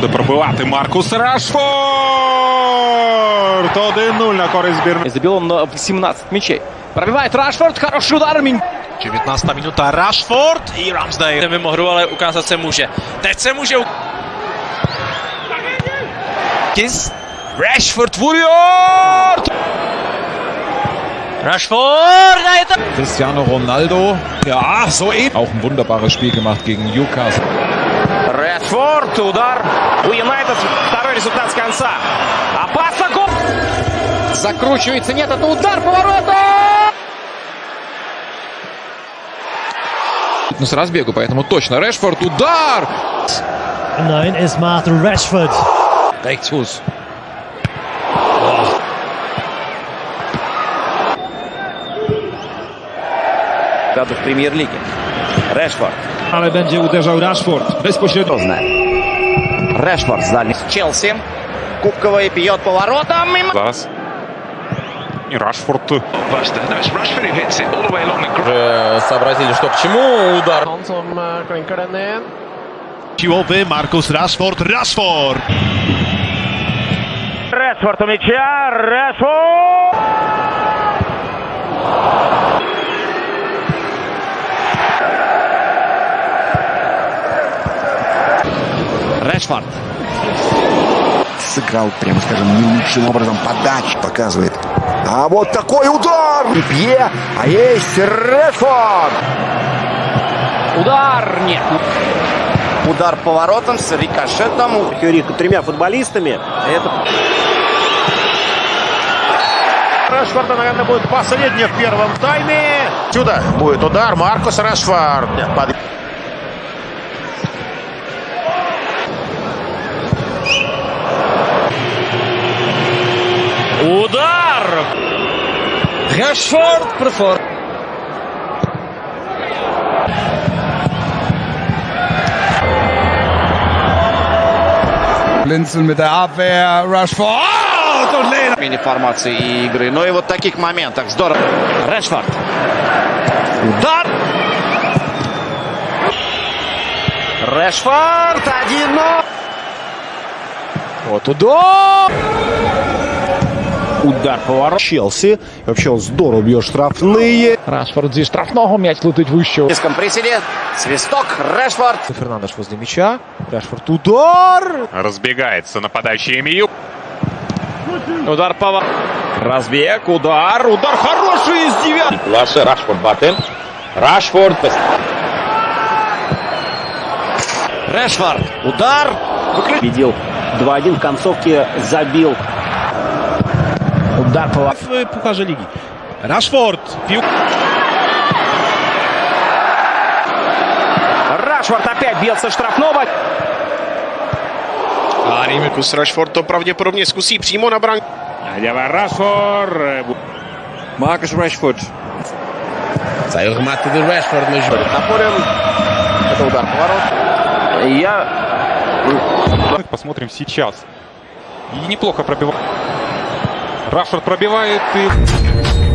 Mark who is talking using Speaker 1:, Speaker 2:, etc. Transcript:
Speaker 1: Буде пробивати Маркус Рашфорд! 1-0 на користь збірної.
Speaker 2: Забил он на 17 мячей. Пробивает Рашфорд, хороший удар. Мин-
Speaker 3: 19 minuta Rashford i Ramsdale.
Speaker 4: Mimo hru, ale ukázat se může. Teď se může u-
Speaker 3: Kis. Rashford vuruyor.
Speaker 4: Rashford! A je to...
Speaker 5: Cristiano Ronaldo. Ja, so eben. Auch ein wunderbares Spiel gemacht gegen Newcastle.
Speaker 2: Редфорд, удар у Юнайтед. Второй результат с конца. Опасно, гол! Закручивается, нет, это удар, поворота!
Speaker 5: Ну, с разбегу, поэтому точно. Решфорд, удар!
Speaker 6: Nein, ist Martin Rashford.
Speaker 5: Rechtsfuß.
Speaker 2: Году в премьер-лиге. Решфорд.
Speaker 7: Ale będzie uderzał Rashford bezpośrednio.
Speaker 2: С дальней. Челси. Кубковый бьет поворотом. Мимо.
Speaker 1: Зараз. І Рашфорд.
Speaker 2: Сообразили, что к чему. Удар.
Speaker 3: Siłowy Marcus Rashford. Rashford.
Speaker 2: Решфорд у мяча. Решфорд! Решфорд.
Speaker 8: сыграл, прямо скажем, не лучшим образом подачи показывает. А вот такой удар! Пье, а есть Редфорд!
Speaker 2: Удар. Нет. Удар поворотом с рикошетом. Фьюри тремя футболистами. Это...
Speaker 3: Рашфорда, наверное, будет последний в первом тайме. Сюда будет удар Маркус Рашфорд. Под-
Speaker 4: Удар! Por fora.
Speaker 5: Blinzeln mit der Abwehr. Rashford und Lehner.
Speaker 2: Мини формации игры. Ну и вот таких моментах. Здорово. Решфорд. Удар. Решфорд. 1-0. Вот удар. Удар поворот.
Speaker 8: Челси. Вообще он здорово бьет штрафные.
Speaker 7: Rashford зі штрафного м'яч летить вище.
Speaker 2: В низком приседе. Свисток. Решфорд.
Speaker 8: Фернандеш возле мяча. Рашфорд удар!
Speaker 1: Розбігається нападаючий Емію.
Speaker 2: Удар поворот. Разбег. Удар. Удар хороший из девятки.
Speaker 9: Лаше Рашфорд бате. Рашфорд.
Speaker 2: Решфорд. Удар. Победил. 2-1 в концовке забил. Удар поворот.
Speaker 3: w Pucharze Ligi. Rashford. Pił...
Speaker 2: Рашфорд опять бьется штрафного.
Speaker 3: A Marcus Rashford to prawdopodobnie zkusí přímo na branku.
Speaker 1: Dělá Rashford.
Speaker 5: Marcus Rashford.
Speaker 2: Напорем. Это удар поворот. Я
Speaker 1: Посмотрим сейчас. И неплохо пробивает. Рашфорд пробивает и...